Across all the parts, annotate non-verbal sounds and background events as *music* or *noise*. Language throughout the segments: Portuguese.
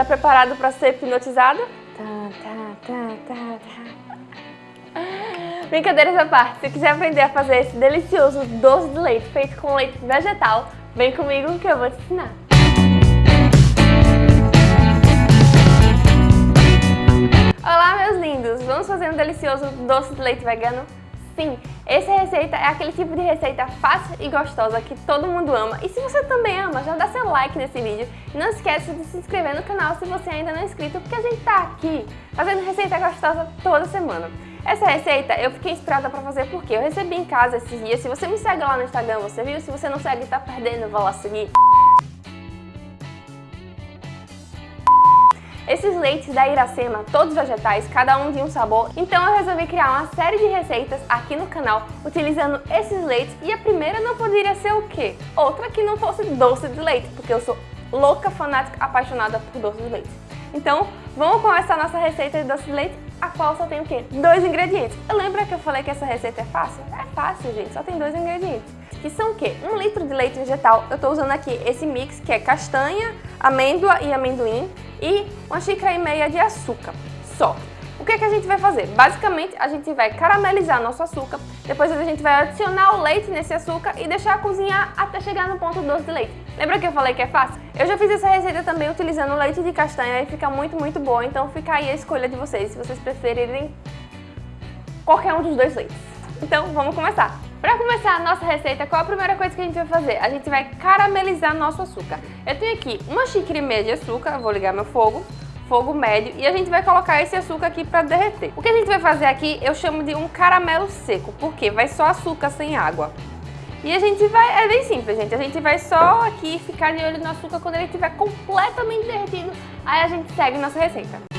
Tá preparado para ser hipnotizado? Tá, tá, tá. Brincadeiras à parte, se quiser aprender a fazer esse delicioso doce de leite feito com leite vegetal, vem comigo que eu vou te ensinar. Olá meus lindos, vamos fazer um delicioso doce de leite vegano? Sim, essa receita é aquele tipo de receita fácil e gostosa que todo mundo ama. E se você também ama, já dá seu like nesse vídeo. E não esqueça de se inscrever no canal se você ainda não é inscrito, porque a gente tá aqui fazendo receita gostosa toda semana. Essa receita eu fiquei inspirada para fazer porque eu recebi em casa esses dias. Se você me segue lá no Instagram, você viu? Se você não segue, tá perdendo, vou lá seguir. Esses leites da Iracema, todos vegetais, cada um de um sabor, então eu resolvi criar uma série de receitas aqui no canal utilizando esses leites e a primeira não poderia ser o quê? Outra que não fosse doce de leite, porque eu sou louca, fanática, apaixonada por doce de leite. Então, vamos começar nossa receita de doce de leite, a qual só tem o quê? Dois ingredientes. Eu lembro que eu falei que essa receita é fácil? É fácil, gente, só tem dois ingredientes. Que são o quê? Um litro de leite vegetal, eu estou usando aqui esse mix que é castanha, amêndoa e amendoim e uma xícara e meia de açúcar, só. O que, é que a gente vai fazer? Basicamente, a gente vai caramelizar nosso açúcar, depois a gente vai adicionar o leite nesse açúcar e deixar cozinhar até chegar no ponto doce de leite. Lembra que eu falei que é fácil? Eu já fiz essa receita também utilizando leite de castanha e fica muito, muito boa, então fica aí a escolha de vocês, se vocês preferirem qualquer um dos dois leites. Então, vamos começar! Para começar a nossa receita, qual a primeira coisa que a gente vai fazer? A gente vai caramelizar nosso açúcar. Eu tenho aqui uma xícara e meia de açúcar, vou ligar meu fogo, fogo médio, e a gente vai colocar esse açúcar aqui para derreter. O que a gente vai fazer aqui, eu chamo de um caramelo seco, porque vai só açúcar sem água. E a gente vai, é bem simples, gente, a gente vai só aqui ficar de olho no açúcar quando ele estiver completamente derretido, aí a gente segue nossa receita.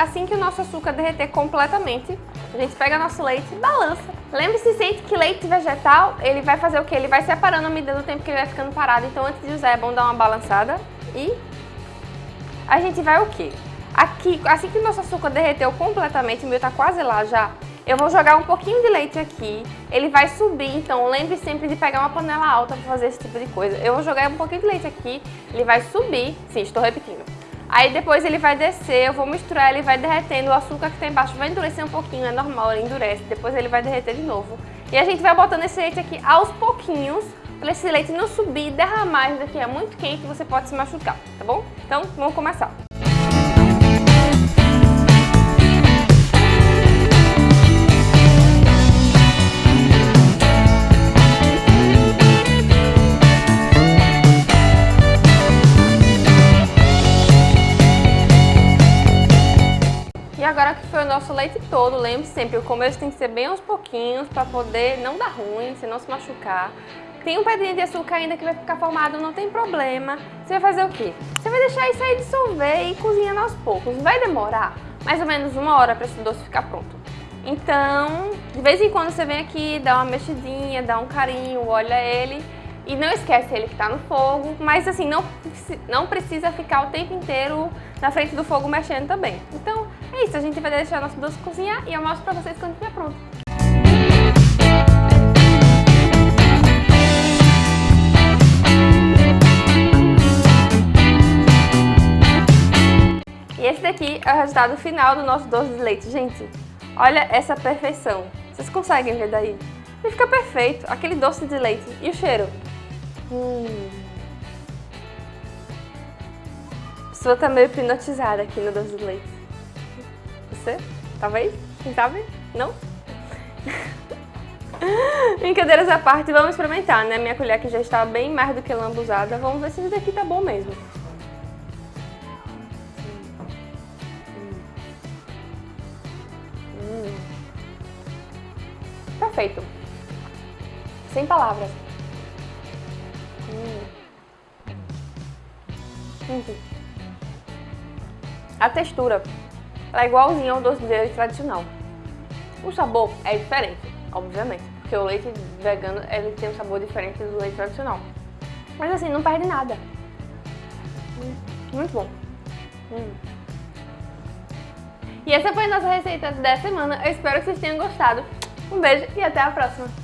Assim que o nosso açúcar derreter completamente, a gente pega nosso leite e balança. Lembre-se sempre que leite vegetal, ele vai fazer o que? Ele vai separando a medida do tempo que ele vai ficando parado. Então antes de usar é bom dar uma balançada e a gente vai o que? Aqui, assim que o nosso açúcar derreteu completamente, o meu tá quase lá já, eu vou jogar um pouquinho de leite aqui, ele vai subir, então lembre sempre de pegar uma panela alta para fazer esse tipo de coisa. Eu vou jogar um pouquinho de leite aqui, ele vai subir, sim, estou repetindo. Aí depois ele vai descer, eu vou misturar, ele vai derretendo, o açúcar que tem embaixo vai endurecer um pouquinho, é normal, ele endurece, depois ele vai derreter de novo. E a gente vai botando esse leite aqui aos pouquinhos, para esse leite não subir derramar, isso daqui é muito quente, você pode se machucar, tá bom? Então, vamos começar. Nosso leite todo, lembre sempre, o começo tem que ser bem aos pouquinhos para poder não dar ruim, se não se machucar. Tem um pedrinho de açúcar ainda que vai ficar formado, não tem problema. Você vai fazer o quê? Você vai deixar isso aí dissolver e cozinhando aos poucos. Vai demorar mais ou menos uma hora para esse doce ficar pronto. Então, de vez em quando você vem aqui, dá uma mexidinha, dá um carinho, olha ele e não esquece ele que está no fogo, mas assim, não, não precisa ficar o tempo inteiro na frente do fogo mexendo também. Então é isso, a gente vai deixar nosso doce cozinhar e eu mostro pra vocês quando estiver pronto. E esse daqui é o resultado final do nosso doce de leite. Gente, olha essa perfeição. Vocês conseguem ver daí? Ele fica perfeito, aquele doce de leite. E o cheiro? Hum. A pessoa tá meio hipnotizada aqui no doce de leite. Você? Talvez? Quem sabe? Não? *laughs* Brincadeiras à parte, vamos experimentar, né? Minha colher aqui já está bem mais do que lambuzada. Vamos ver se isso daqui tá bom mesmo. Hum. Perfeito. Sem palavras. Uhum. A textura ela é igualzinha ao doce de leite tradicional. O sabor é diferente, obviamente, porque o leite vegano ele tem um sabor diferente do leite tradicional. Mas assim, não perde nada. Muito bom. Hum. E essa foi a nossa receita da semana. Eu espero que vocês tenham gostado. Um beijo e até a próxima!